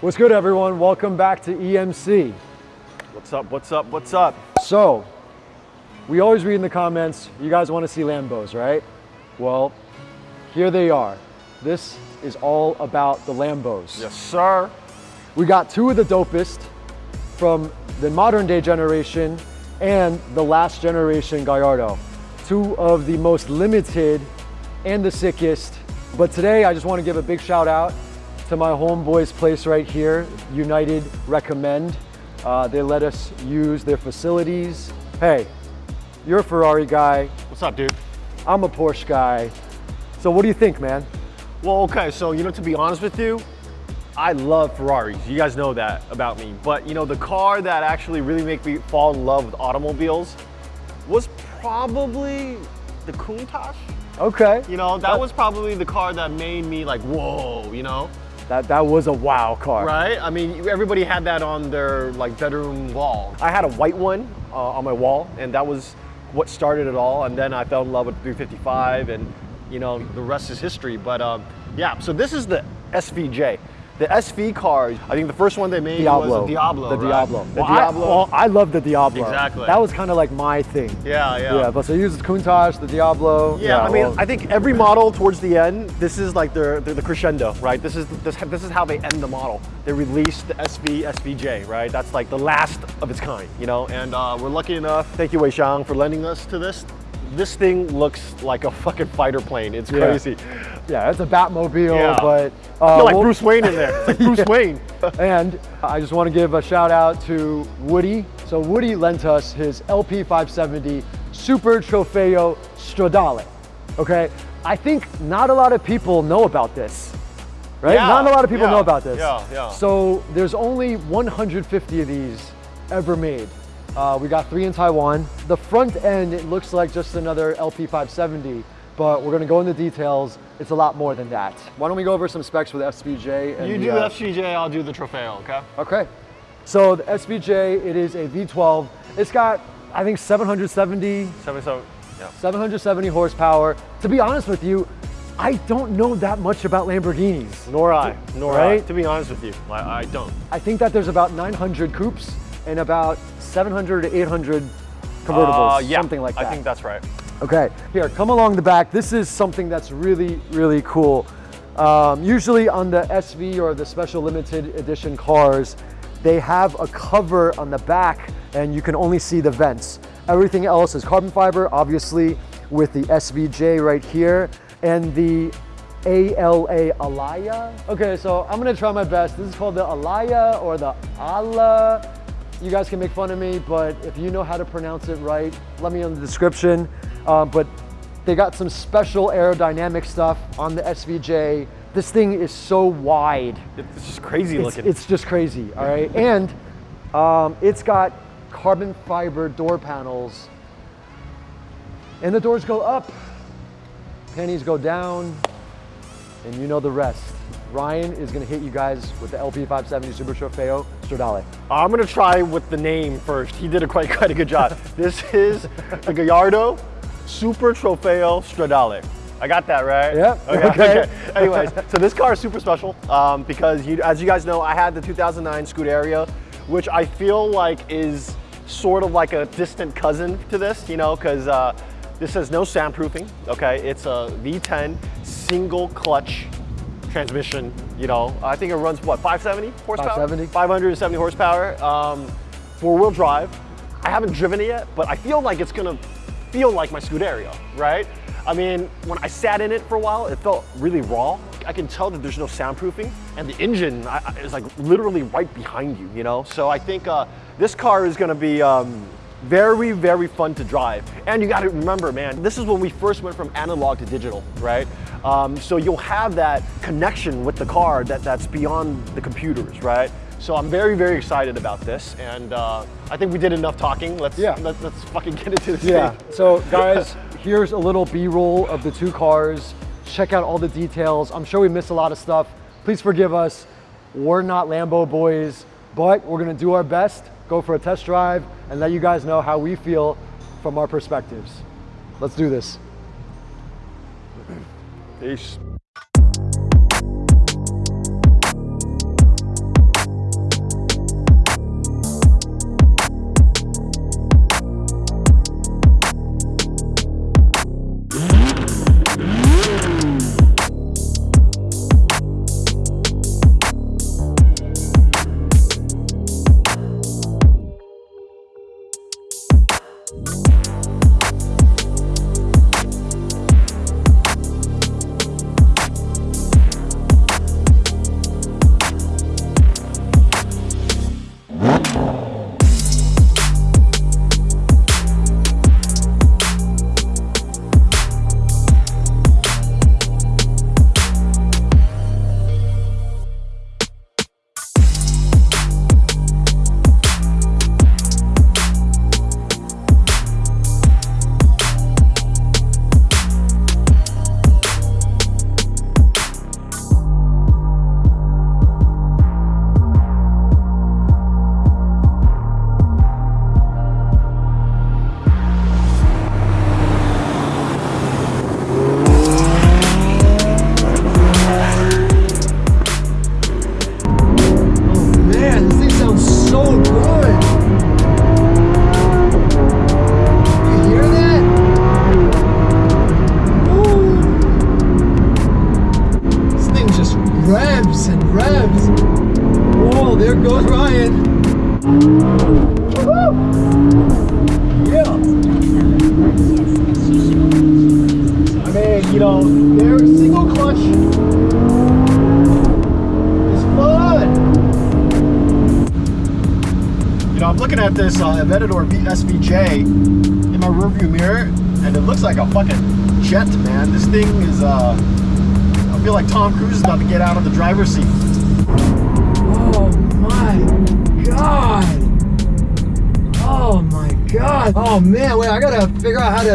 What's good, everyone? Welcome back to EMC. What's up, what's up, what's up? So, we always read in the comments, you guys want to see Lambos, right? Well, here they are. This is all about the Lambos. Yes, sir. We got two of the dopest from the modern day generation and the last generation Gallardo. Two of the most limited and the sickest. But today I just want to give a big shout out to my homeboys place right here, United Recommend. Uh, they let us use their facilities. Hey, you're a Ferrari guy. What's up, dude? I'm a Porsche guy. So what do you think, man? Well, okay, so, you know, to be honest with you, I love Ferraris. You guys know that about me. But, you know, the car that actually really made me fall in love with automobiles was probably the Countach. Okay. You know, that was probably the car that made me like, whoa, you know? That, that was a wow car. Right? I mean, everybody had that on their like bedroom wall. I had a white one uh, on my wall, and that was what started it all. And then I fell in love with 355, and you know, the rest is history. But um, yeah, so this is the SVJ. The SV cars, I think the first one they made Diablo. was the Diablo. The right? Diablo. The well, I, Diablo. well, I love the Diablo. Exactly. That was kind of like my thing. yeah, yeah. Yeah, but so you use the Countach, the Diablo. Yeah, I mean, well, I think every model towards the end, this is like their, their the crescendo, right? This is this, this is how they end the model. They release the SV SVJ, right? That's like the last of its kind, you know. And uh, we're lucky enough. Thank you, Wei Xiang, for lending us to this. This thing looks like a fucking fighter plane. It's crazy. yeah, it's a Batmobile, Yeah. but I uh, feel like we'll- Bruce Wayne in there. It's like Bruce Wayne. And I just want to give a shout out to Woody. So Woody lent us his LP570 Super Trofeo Stradale. Okay, I think not a lot of people know about this, right? Yeah, not a lot of people yeah, know about this. yeah, yeah. So there's only 150 of these ever made. Uh, we got three in Taiwan. The front end, it looks like just another LP570, but we're gonna go into details. It's a lot more than that. Why don't we go over some specs for the SVJ? And You the, do uh, the SVJ, I'll do the Trofeo, okay? Okay. So the SVJ, it is a V12. It's got, I think, 770, 77, yeah. 770 horsepower. To be honest with you, I don't know that much about Lamborghinis. Nor I, nor Right? I. To be honest with you, I, I don't. I think that there's about 900 coupes and about 700 to 800 convertibles, Uh, yeah, something like that. I think that's right. Okay, here, come along the back. This is something that's really, really cool. Um, usually on the SV or the special limited edition cars, they have a cover on the back and you can only see the vents. Everything else is carbon fiber, obviously with the SVJ right here and the ALA Alaya. Okay, so I'm gonna try my best. This is called the Alaya or the Ala. You guys can make fun of me, but if you know how to pronounce it right, let me know in the description. Um, but they got some special aerodynamic stuff on the SVJ. This thing is so wide. It's just crazy It's, looking. it's just crazy, all right? And um, it's got carbon fiber door panels. And the doors go up, pennies go down, and you know the rest. Ryan is gonna hit you guys with the LP570 Super Trofeo Stradale. I'm gonna try with the name first. He did a quite quite a good job. this is the Gallardo Super Trofeo Stradale. I got that right. Yeah, Okay. okay. okay. Anyways, so this car is super special um, because you, as you guys know, I had the 2009 Scuderia, which I feel like is sort of like a distant cousin to this, you know, because uh, this has no soundproofing. Okay, it's a V10 single clutch transmission. You know, I think it runs what 570 horsepower. 570. 570 horsepower, um, four-wheel drive. I haven't driven it yet, but I feel like it's gonna feel like my Scuderia, right? I mean, when I sat in it for a while, it felt really raw. I can tell that there's no soundproofing, and the engine is like literally right behind you, you know? So I think uh, this car is gonna be um, very, very fun to drive. And you gotta remember, man, this is when we first went from analog to digital, right? Um, so you'll have that connection with the car that, that's beyond the computers, right? So I'm very, very excited about this. And uh, I think we did enough talking. Let's, Yeah. let, let's fucking get into this Yeah, thing. so guys, here's a little B-roll of the two cars. Check out all the details. I'm sure we missed a lot of stuff. Please forgive us. We're not Lambo boys, but we're gonna do our best, go for a test drive, and let you guys know how we feel from our perspectives. Let's do this. Peace. Bye. There goes Ryan. Yeah. I mean, you know, their single clutch is fun. You know, I'm looking at this uh, Aventador SVJ in my rearview mirror, and it looks like a fucking jet, man. This thing is, uh, I feel like Tom Cruise is about to get out of the driver's seat. Oh my god. Oh my god. Oh man, wait, I gotta figure out how to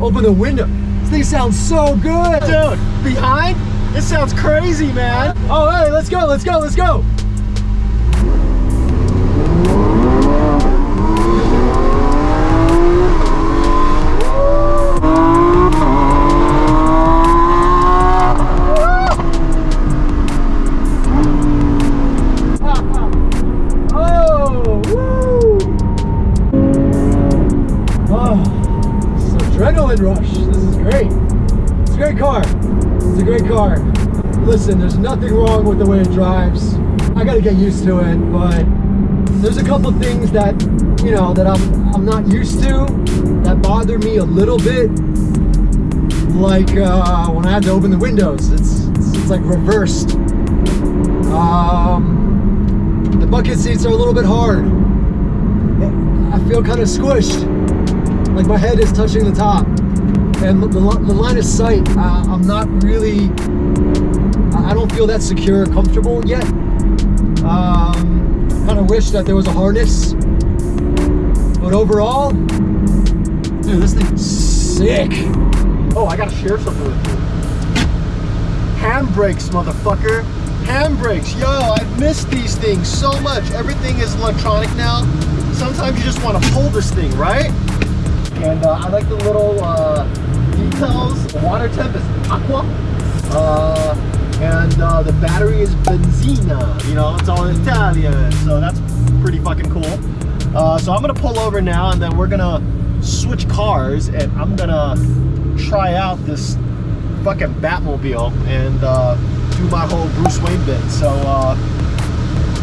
open the window. This thing sounds so good. Dude, behind? It sounds crazy, man. Oh, hey, let's go, let's go, let's go. Listen, there's nothing wrong with the way it drives. I gotta get used to it, but there's a couple things that, you know, that I'm I'm not used to that bother me a little bit. Like uh, when I had to open the windows, it's it's, it's like reversed. Um, the bucket seats are a little bit hard. I feel kind of squished, like my head is touching the top, and the, the line of sight. Uh, I'm not really. I don't feel that secure, or comfortable yet. Um, kind of wish that there was a harness, but overall, dude, this thing's sick. Oh, I gotta share something with you. Handbrakes, motherfucker. Handbrakes. Yo, I've missed these things so much. Everything is electronic now. Sometimes you just want to pull this thing, right? And uh, I like the little uh, details. The water temp is aqua. Uh, and uh, the battery is benzina. You know, it's all Italian. So that's pretty fucking cool. Uh, so I'm gonna pull over now and then we're gonna switch cars and I'm gonna try out this fucking Batmobile and uh, do my whole Bruce Wayne bit. So uh,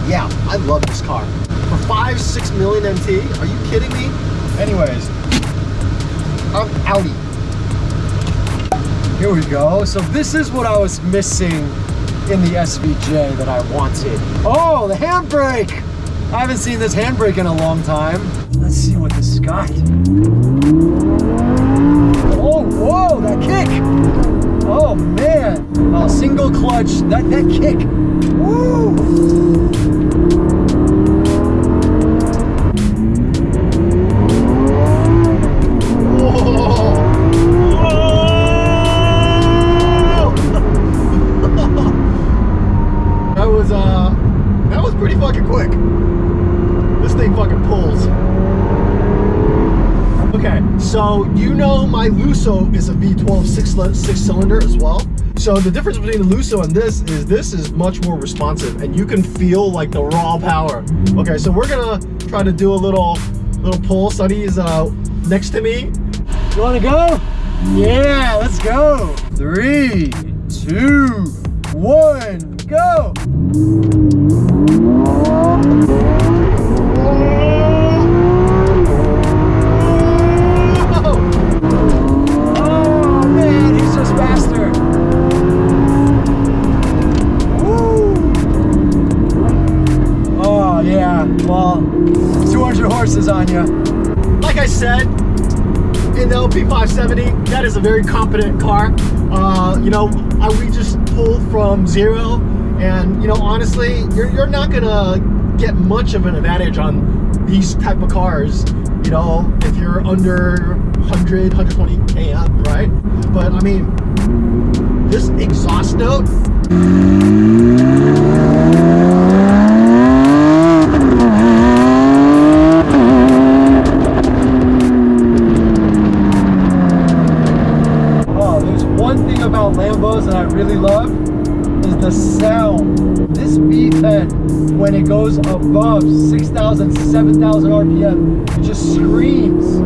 yeah, I love this car. For five, six million NT, are you kidding me? Anyways, I'm Audi. Here we go. So this is what I was missing in the SVJ that I wanted. Oh, the handbrake! I haven't seen this handbrake in a long time. Let's see what this got. Oh, whoa, that kick! Oh man, oh, single clutch, that, that kick. Woo! My Lusso is a V12 six, six cylinder as well. So the difference between the Lusso and this is this is much more responsive and you can feel like the raw power. Okay, so we're gonna try to do a little little pull. Sonny is uh next to me. You wanna go? Yeah, let's go. Three, two, one, go. Horses on you. like I said, in the LP570, that is a very competent car. Uh, you know, I, we just pulled from zero, and you know, honestly, you're, you're not gonna get much of an advantage on these type of cars. You know, if you're under 100, 120 km, right? But I mean, this exhaust note. I really love is the sound. This V10, when it goes above 6,000, 7,000 RPM, it just screams.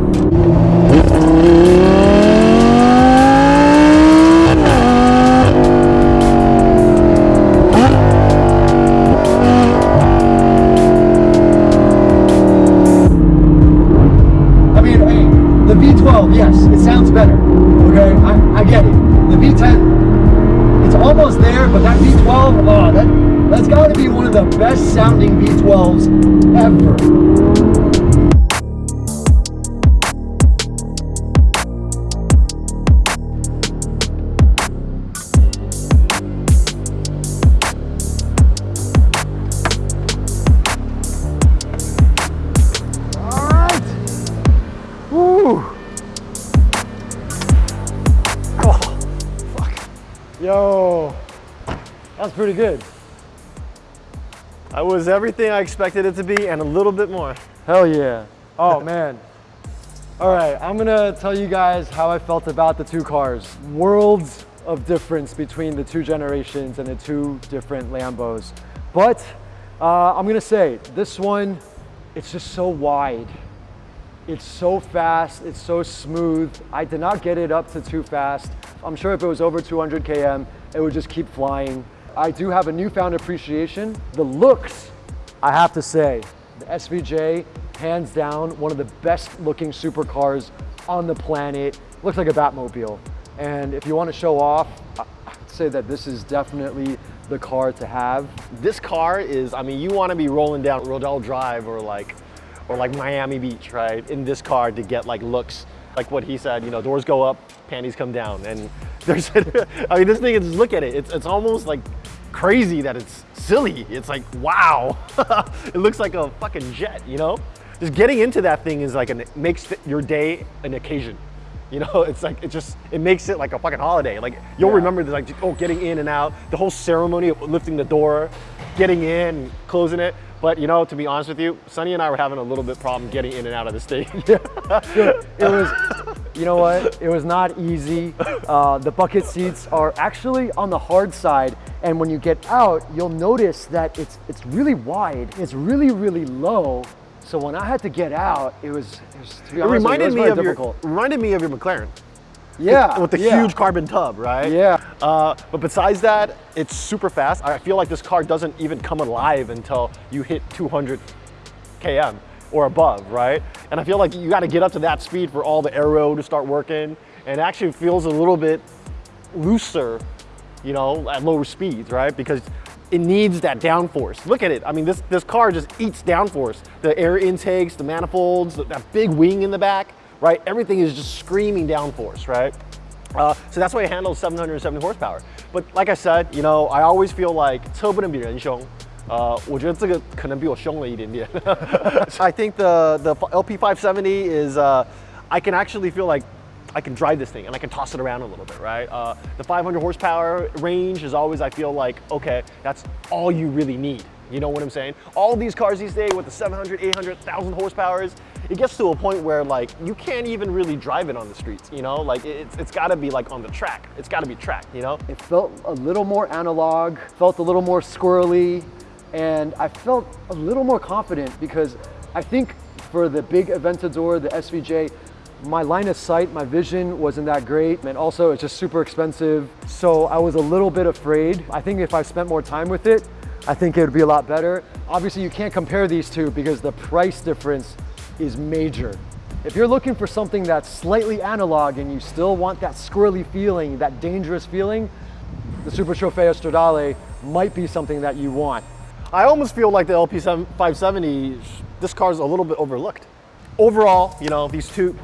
That's got to be one of the best sounding V12s ever. Oh. Yo, that's pretty good. That was everything I expected it to be and a little bit more. Hell yeah. Oh man. All right, I'm gonna tell you guys how I felt about the two cars. Worlds of difference between the two generations and the two different Lambos. But uh, I'm gonna say this one, it's just so wide. It's so fast, it's so smooth. I did not get it up to too fast. I'm sure if it was over 200 km, it would just keep flying. I do have a newfound appreciation. The looks, I have to say, the SVJ, hands down, one of the best looking supercars on the planet. Looks like a Batmobile. And if you want to show off, I'd say that this is definitely the car to have. This car is, I mean, you want to be rolling down Rodeo Drive or like, or like Miami Beach, right? In this car to get like looks, like what he said, you know, doors go up, panties come down. And there's, I mean, this thing, is look at it. It's, it's almost like crazy that it's silly. It's like, wow. it looks like a fucking jet, you know? Just getting into that thing is like, an, it makes your day an occasion. You know, it's like, it just, it makes it like a fucking holiday. Like, you'll Yeah. remember the, like, oh, getting in and out, the whole ceremony of lifting the door, getting in, closing it. But, you know, to be honest with you, Sonny and I were having a little bit problem getting in and out of this thing. It was, you know what? It was not easy. Uh, the bucket seats are actually on the hard side, and when you get out, you'll notice that it's it's really wide. It's really really low. So when I had to get out, it was, it was to be honest, you, reminded it was me of difficult. your, reminded me of your McLaren. yeah, with the yeah. huge carbon tub, right? Yeah. Uh, but besides that, it's super fast. I feel like this car doesn't even come alive until you hit 200 km or above, right? And I feel like you got to get up to that speed for all the aero to start working. And it actually feels a little bit looser, you know, at lower speeds, right? Because it needs that downforce. Look at it. I mean, this, this car just eats downforce. The air intakes, the manifolds, that big wing in the back, right? Everything is just screaming downforce, right? Uh, so that's why it handles 770 horsepower. But like I said, you know, I always feel like 车不能比人凶。呃，我觉得这个可能比我凶了一点点。I think the the LP570 is uh, I can actually feel like I can drive this thing and I can toss it around a little bit, right? Uh, the 500 horsepower range is always I feel like okay, that's all you really need. You know what I'm saying? All these cars these days with the 700, 800, 1000 horsepowers, it gets to a point where like you can't even really drive it on the streets, you know? Like it's, it's gotta be like on the track. It's gotta be tracked, you know? It felt a little more analog, felt a little more squirrely, and I felt a little more confident because I think for the big Aventador, the SVJ, my line of sight, my vision wasn't that great, and also it's just super expensive. So I was a little bit afraid. I think if I spent more time with it, I think it would be a lot better. Obviously, you can't compare these two because the price difference is major. If you're looking for something that's slightly analog and you still want that squirrely feeling, that dangerous feeling, the Super Trofeo Stradale might be something that you want. I almost feel like the LP570, this car is a little bit overlooked. Overall, you know, these two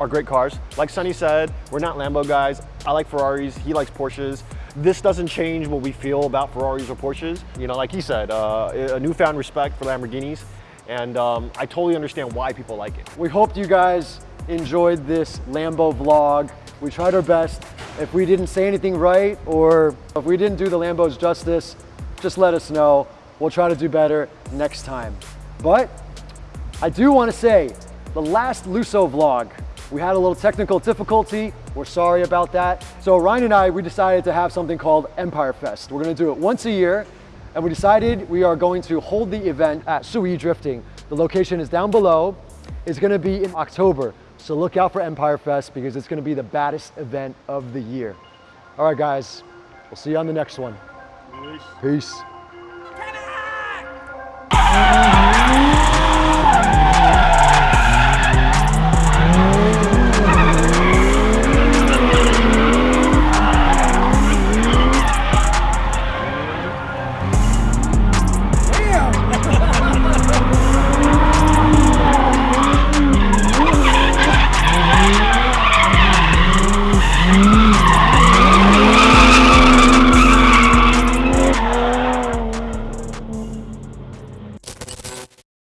are great cars. Like Sonny said, we're not Lambo guys. I like Ferraris, he likes Porsches. This doesn't change what we feel about Ferraris or Porsches. You know, like he said, uh, a newfound respect for Lamborghinis. And um, I totally understand why people like it. We hope you guys enjoyed this Lambo vlog. We tried our best. If we didn't say anything right or if we didn't do the Lambos justice, just let us know. We'll try to do better next time. But I do want to say, the last Lusso vlog, we had a little technical difficulty. We're sorry about that. So Ryan and I, we decided to have something called Empire Fest. We're going to do it once a year. And we decided we are going to hold the event at Sui Drifting. The location is down below. It's going to be in October. So look out for Empire Fest because it's going to be the baddest event of the year. All right, guys. We'll see you on the next one. Peace.